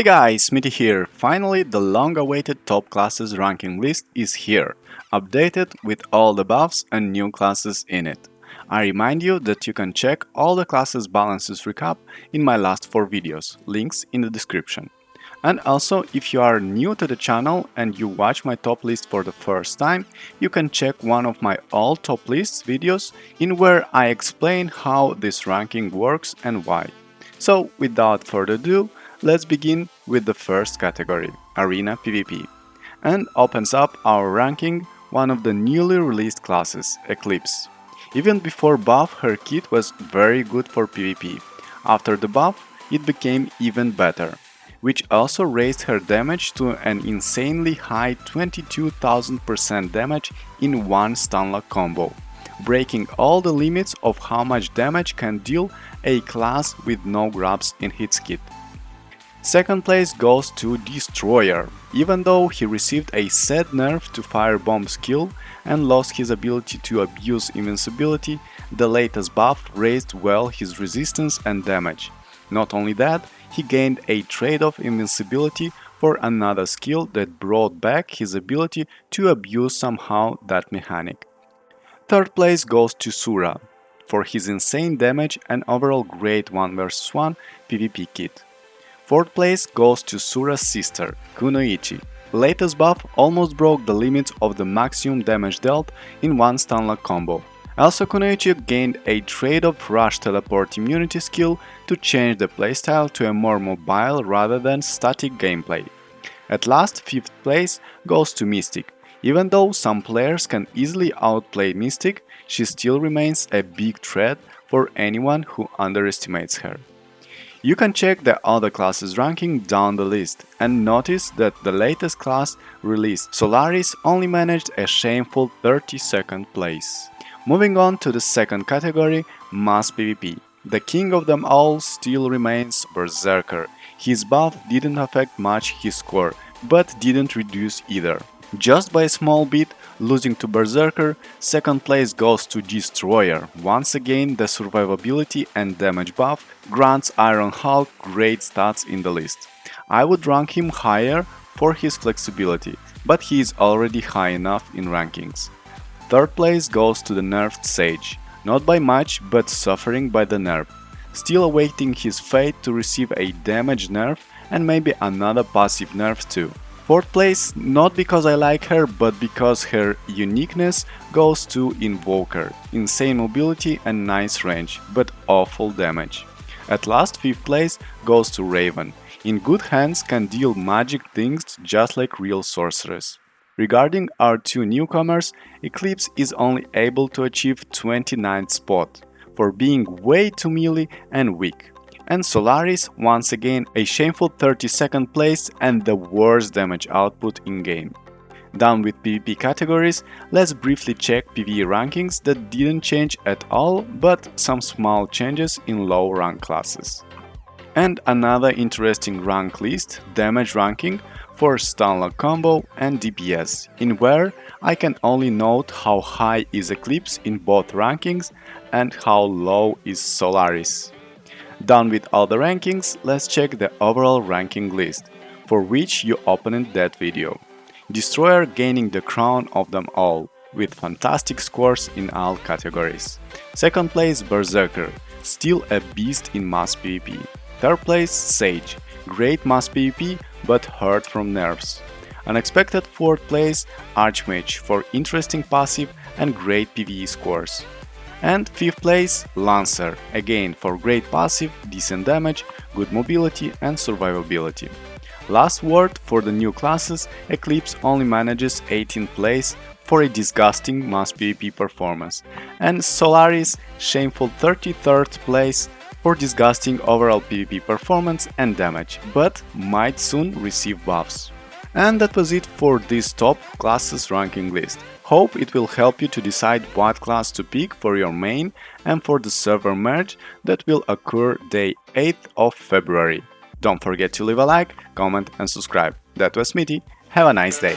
Hey guys, Smitty here. Finally, the long-awaited top classes ranking list is here, updated with all the buffs and new classes in it. I remind you that you can check all the classes balances recap in my last 4 videos, links in the description. And also, if you are new to the channel and you watch my top list for the first time, you can check one of my all top lists videos in where I explain how this ranking works and why. So, without further ado, let's begin with the first category, Arena PvP, and opens up our ranking one of the newly released classes, Eclipse. Even before buff, her kit was very good for PvP. After the buff, it became even better which also raised her damage to an insanely high 22,000% damage in one stunlock combo, breaking all the limits of how much damage can deal a class with no grabs in his kit. Second place goes to Destroyer, even though he received a sad nerf to Firebomb skill and lost his ability to abuse invincibility, the latest buff raised well his resistance and damage. Not only that, he gained a trade-off invincibility for another skill that brought back his ability to abuse somehow that mechanic. Third place goes to Sura, for his insane damage and overall great 1 vs 1 PvP kit. Fourth place goes to Sura's sister, Kunoichi. Latest buff almost broke the limits of the maximum damage dealt in one stunlock combo, also Kunoichi gained a trade of Rush Teleport immunity skill to change the playstyle to a more mobile rather than static gameplay. At last, 5th place goes to Mystic. Even though some players can easily outplay Mystic, she still remains a big threat for anyone who underestimates her. You can check the other classes ranking down the list and notice that the latest class released Solaris only managed a shameful 32nd place. Moving on to the second category, Mass PvP. The king of them all still remains Berserker. His buff didn't affect much his score, but didn't reduce either. Just by a small bit, losing to Berserker, second place goes to Destroyer. Once again, the survivability and damage buff grants Iron Hulk great stats in the list. I would rank him higher for his flexibility, but he is already high enough in rankings. Third place goes to the nerfed Sage, not by much but suffering by the nerf, still awaiting his fate to receive a damage nerf and maybe another passive nerf too. Fourth place, not because I like her, but because her uniqueness goes to Invoker, insane mobility and nice range, but awful damage. At last, fifth place goes to Raven, in good hands can deal magic things just like real sorceress. Regarding our two newcomers, Eclipse is only able to achieve 29th spot, for being way too melee and weak. And Solaris, once again, a shameful 32nd place and the worst damage output in-game. Done with PvP categories, let's briefly check PvE rankings that didn't change at all, but some small changes in low rank classes. And another interesting rank list, damage ranking, for Stunlock combo and DPS, in where I can only note how high is Eclipse in both rankings and how low is Solaris. Done with all the rankings, let's check the overall ranking list, for which you opened that video. Destroyer gaining the crown of them all, with fantastic scores in all categories. Second place Berserker, still a beast in mass PvP. Third place Sage, great mass PvP but hurt from nerfs. Unexpected 4th place Archmage for interesting passive and great PvE scores. And 5th place Lancer, again for great passive, decent damage, good mobility and survivability. Last word for the new classes, Eclipse only manages 18th place for a disgusting mass PvP performance, and Solaris shameful 33rd place for disgusting overall PvP performance and damage, but might soon receive buffs. And that was it for this top classes ranking list. Hope it will help you to decide what class to pick for your main and for the server merge that will occur day 8th of February. Don't forget to leave a like, comment and subscribe. That was Smitty, have a nice day!